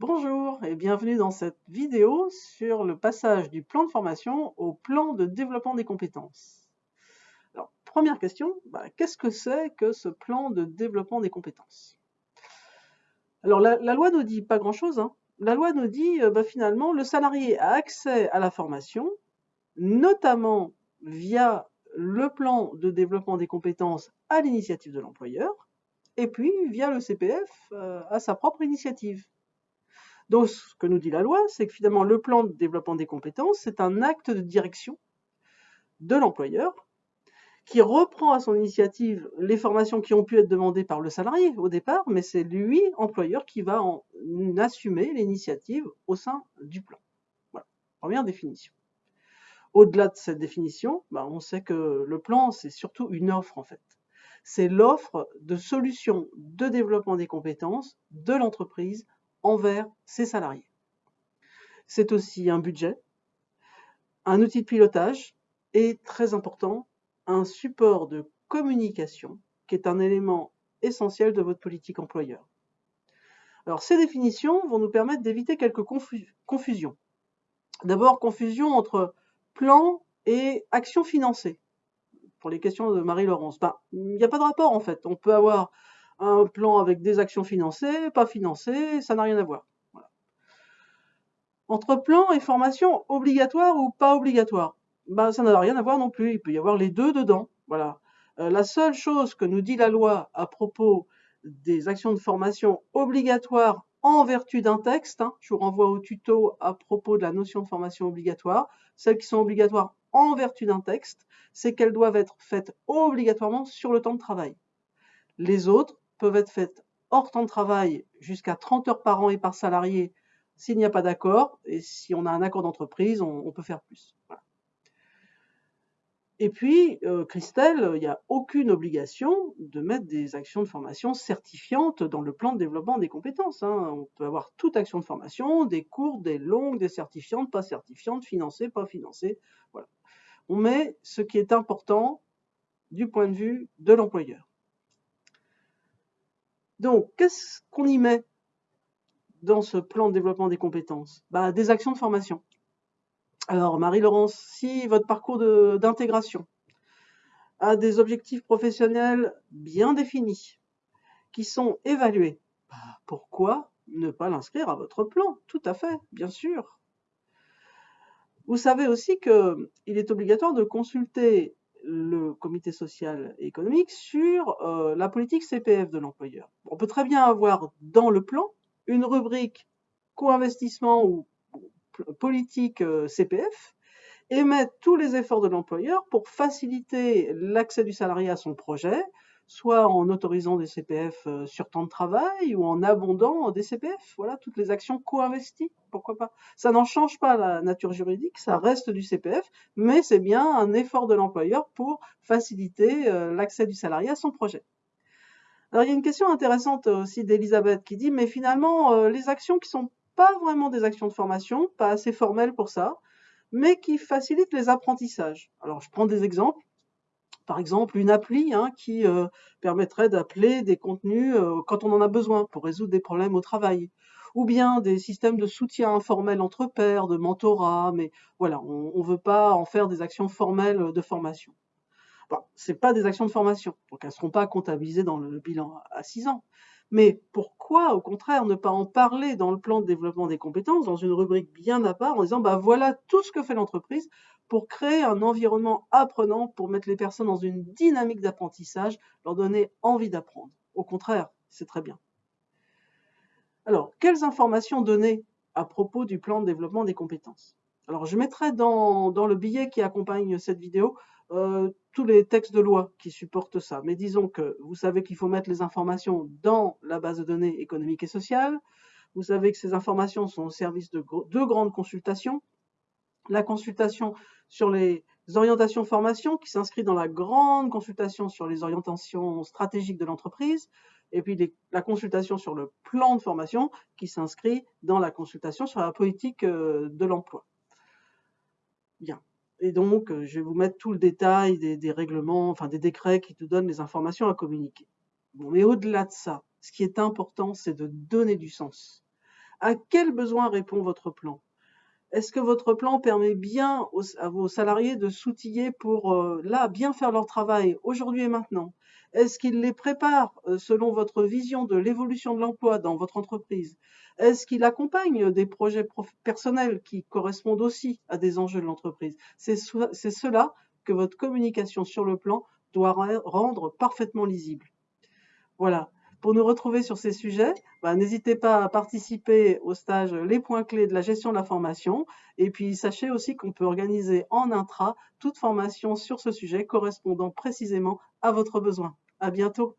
Bonjour et bienvenue dans cette vidéo sur le passage du plan de formation au plan de développement des compétences. Alors, première question, bah, qu'est-ce que c'est que ce plan de développement des compétences? Alors, la, loi nous dit pas grand-chose. Hein. La loi nous dit, euh, bah, finalement, le salarié a accès à la formation, notamment via le plan de développement des compétences à l'initiative de l'employeur, et puis via le CPF euh, à sa propre initiative. Donc, ce que nous dit la loi, c'est que finalement, le plan de développement des compétences, c'est un acte de direction de l'employeur qui reprend à son initiative les formations qui ont pu être demandées par le salarié au départ, mais c'est lui, employeur, qui va en assumer l'initiative au sein du plan. Voilà, première définition. Au-delà de cette définition, bah, on sait que le plan, c'est surtout une offre en fait. C'est l'offre de solutions de développement des compétences de l'entreprise envers ses salariés. C'est aussi un budget, un outil de pilotage et, très important, un support de communication qui est un élément essentiel de votre politique employeur. Alors ces définitions vont nous permettre d'éviter quelques confusions. D'abord, confusion entre plan et action financée. Pour les questions de Marie-Laurence, ben, il n'y a pas de rapport en fait. On peut avoir un plan avec des actions financées, pas financées, ça n'a rien à voir. Entre plan et formation obligatoire ou pas obligatoire, ben, ça n'a rien à voir non plus. Il peut y avoir les deux dedans. Voilà. Euh, la seule chose que nous dit la loi à propos des actions de formation obligatoires en vertu d'un texte, hein, je vous renvoie au tuto à propos de la notion de formation obligatoire, celles qui sont obligatoires en vertu d'un texte, c'est qu'elles doivent être faites obligatoirement sur le temps de travail. Les autres peuvent être faites hors temps de travail jusqu'à 30 heures par an et par salarié s'il n'y a pas d'accord, et si on a un accord d'entreprise, on, peut faire plus. Et puis, euh, Christelle, il n'y a aucune obligation de mettre des actions de formation certifiantes dans le plan de développement des compétences. Hein. On peut avoir toute action de formation, des courtes, des longues, des certifiantes, pas certifiantes, financées, pas financées. Voilà. On met ce qui est important du point de vue de l'employeur. Donc, qu'est-ce qu'on y met dans ce plan de développement des compétences? Bah, Des actions de formation. Alors, Marie-Laurence, si votre parcours d'intégration a des objectifs professionnels bien définis, qui sont évalués, bah, pourquoi ne pas l'inscrire à votre plan? Tout à fait, bien sûr. Vous savez aussi qu'il est obligatoire de consulter le comité social et économique sur euh, la politique CPF de l'employeur. On peut très bien avoir dans le plan une rubrique co-investissement ou politique euh, CPF et mettre tous les efforts de l'employeur pour faciliter l'accès du salarié à son projet, soit en autorisant des CPF euh, sur temps de travail ou en abondant des CPF. Voilà, toutes les actions co-investies, pourquoi pas. Ça n'en change pas la nature juridique, ça reste du CPF, mais c'est bien un effort de l'employeur pour faciliter euh, l'accès du salarié à son projet. Alors il y a une question intéressante aussi d'Elisabeth qui dit, mais finalement, les actions qui sont pas vraiment des actions de formation, pas assez formelles pour ça, mais qui facilitent les apprentissages. Alors, je prends des exemples. Par exemple, une appli hein, qui euh, permettrait d'appeler des contenus euh, quand on en a besoin pour résoudre des problèmes au travail. Ou bien des systèmes de soutien informel entre pairs, de mentorat, mais voilà, on ne veut pas en faire des actions formelles de formation. Bon, ce pas des actions de formation, donc elles ne seront pas comptabilisées dans le bilan à 6 ans. Mais pourquoi, au contraire, ne pas en parler dans le plan de développement des compétences, dans une rubrique bien à part, en disant bah voilà tout ce que fait l'entreprise pour créer un environnement apprenant, pour mettre les personnes dans une dynamique d'apprentissage, leur donner envie d'apprendre. Au contraire, c'est très bien. Alors, quelles informations donner à propos du plan de développement des compétences? Alors, je mettrai dans, le billet qui accompagne cette vidéo euh, tous les textes de loi qui supportent ça. Mais disons que vous savez qu'il faut mettre les informations dans la base de données économique et sociale. Vous savez que ces informations sont au service de deux grandes consultations. La consultation sur les orientations formation qui s'inscrit dans la grande consultation sur les orientations stratégiques de l'entreprise et puis la consultation sur le plan de formation qui s'inscrit dans la consultation sur la politique euh, de l'emploi. Bien. Et donc, euh, je vais vous mettre tout le détail des, règlements, enfin des décrets qui te donnent les informations à communiquer. Mais au-delà de ça, ce qui est important, c'est de donner du sens À quel besoin répond votre plan? Est-ce que votre plan permet bien à vos salariés de s'outiller pour, euh, là, bien faire leur travail aujourd'hui et maintenant? Est-ce qu'il les prépare euh, selon votre vision de l'évolution de l'emploi dans votre entreprise? Est-ce qu'il accompagne des projets personnels qui correspondent aussi à des enjeux de l'entreprise? C'est cela que votre communication sur le plan doit rendre parfaitement lisible. Voilà. Pour nous retrouver sur ces sujets, bah, n'hésitez pas à participer au stage Les points clés de la gestion de la formation. Et puis, sachez aussi qu'on peut organiser en intra toute formation sur ce sujet correspondant précisément à votre besoin. À bientôt.